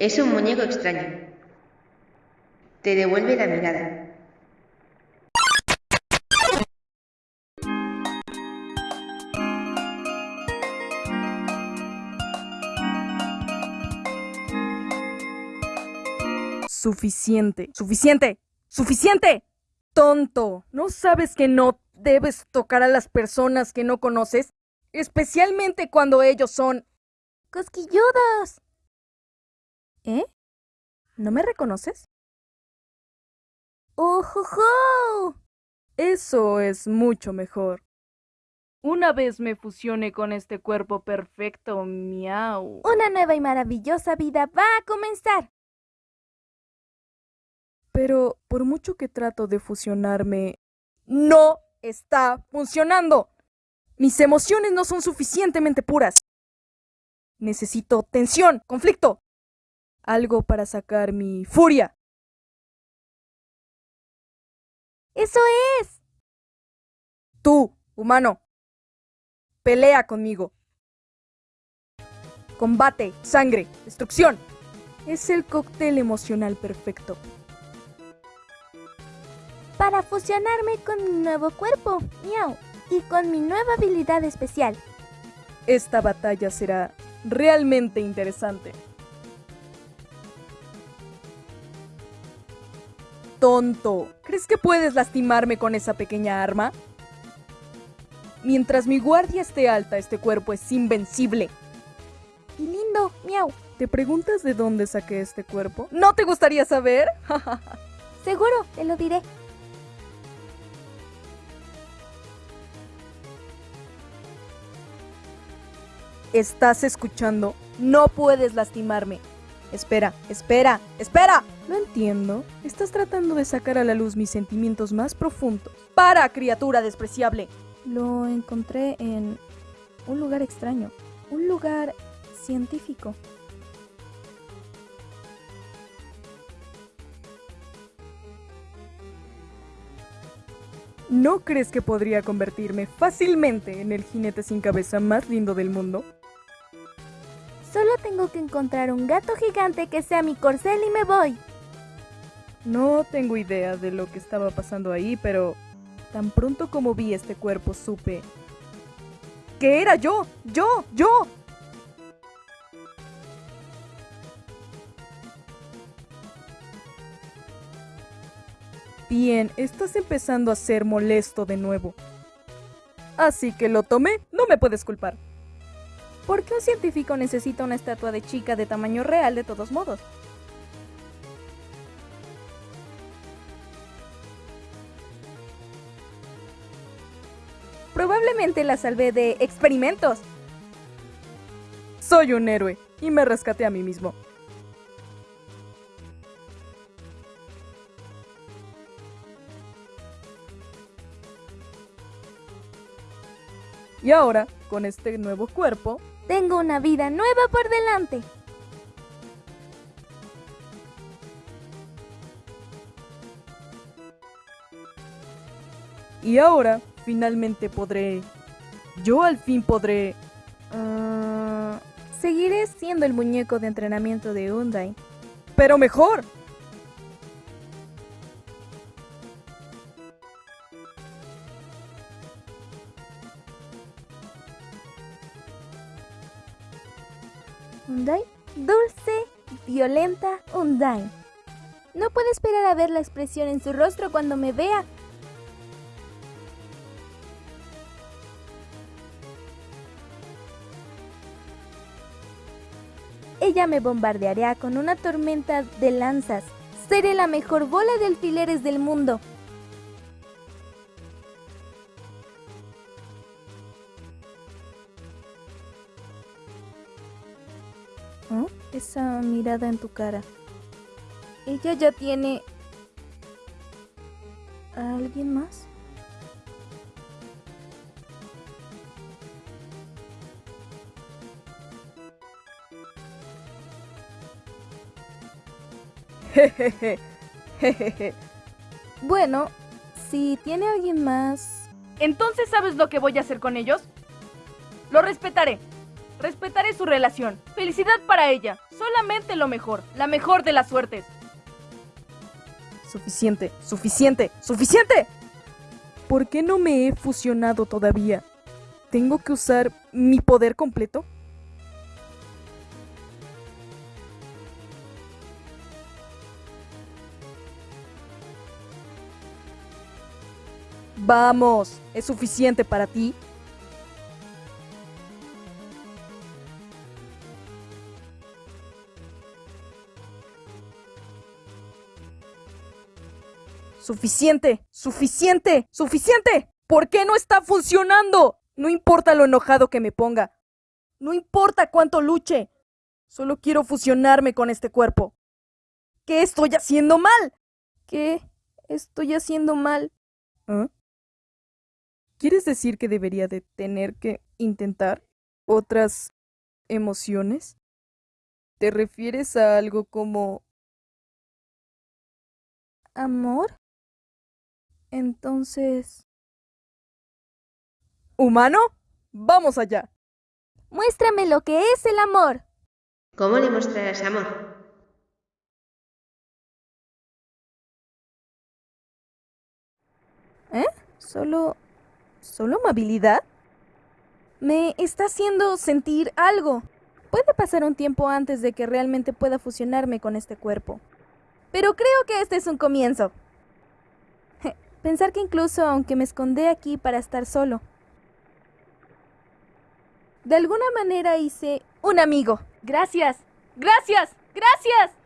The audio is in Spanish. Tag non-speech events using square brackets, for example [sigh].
Es un muñeco extraño. Te devuelve la mirada. Suficiente. Suficiente. Suficiente. Tonto. ¿No sabes que no debes tocar a las personas que no conoces? Especialmente cuando ellos son... cosquilludos. ¿Eh? ¿No me reconoces? ¡Ojojo! Eso es mucho mejor. Una vez me fusione con este cuerpo perfecto, miau. Una nueva y maravillosa vida va a comenzar. Pero por mucho que trato de fusionarme, no está funcionando. Mis emociones no son suficientemente puras. Necesito tensión, conflicto. Algo para sacar mi furia. Eso es. Tú, humano. Pelea conmigo. Combate, sangre, destrucción. Es el cóctel emocional perfecto para fusionarme con mi nuevo cuerpo, miau, y con mi nueva habilidad especial. Esta batalla será realmente interesante. Tonto, ¿crees que puedes lastimarme con esa pequeña arma? Mientras mi guardia esté alta, este cuerpo es invencible. Y lindo, miau. ¿Te preguntas de dónde saqué este cuerpo? ¿No te gustaría saber? [laughs] Seguro, te lo diré. ¿Estás escuchando? No puedes lastimarme. Espera, espera, espera. No entiendo. Estás tratando de sacar a la luz mis sentimientos más profundos. ¡Para, criatura despreciable! Lo encontré en un lugar extraño. Un lugar científico. ¿No crees que podría convertirme fácilmente en el jinete sin cabeza más lindo del mundo? Solo tengo que encontrar un gato gigante que sea mi corcel y me voy. No tengo idea de lo que estaba pasando ahí, pero tan pronto como vi este cuerpo supe que era yo, yo, yo. Bien, estás empezando a ser molesto de nuevo. Así que lo tomé, no me puedes culpar. ¿Por qué un científico necesita una estatua de chica de tamaño real de todos modos? Probablemente la salvé de experimentos. Soy un héroe y me rescaté a mí mismo. Y ahora, con este nuevo cuerpo, tengo una vida nueva por delante. Y ahora, finalmente podré... Yo al fin podré... Ah, seguiré siendo el muñeco de entrenamiento de Undyne. Pero mejor. Undyne, dulce, violenta Undyne. No puedo esperar a ver la expresión en su rostro cuando me vea. Ella me bombardeará con una tormenta de lanzas. Seré la mejor bola de alfileres del mundo. Esa mirada en tu cara. Ella ya tiene... ¿A alguien más? Jejeje, [laughs] jejeje. Bueno, si tiene alguien más... ¿Entonces sabes lo que voy a hacer con ellos? Lo respetaré. Respetaré su relación. Felicidad para ella. Solamente lo mejor. La mejor de las suertes. Suficiente, suficiente, suficiente. ¿Por qué no me he fusionado todavía? ¿Tengo que usar mi poder completo? Vamos, ¿es suficiente para ti? Suficiente, suficiente, suficiente. ¿Por qué no está funcionando? No importa lo enojado que me ponga. No importa cuánto luche. Solo quiero fusionarme con este cuerpo. ¿Qué estoy haciendo mal? ¿Qué estoy haciendo mal? ¿Ah? ¿Quieres decir que debería de tener que intentar otras emociones? ¿Te refieres a algo como... amor? Entonces... ¿Humano? Vamos allá. Muéstrame lo que es el amor. ¿Cómo le mostrarás amor? ¿Eh? ¿Solo... solo amabilidad? Me está haciendo sentir algo. Puede pasar un tiempo antes de que realmente pueda fusionarme con este cuerpo. Pero creo que este es un comienzo. Pensar que incluso aunque me escondí aquí para estar solo, de alguna manera hice un amigo. Gracias, gracias, gracias.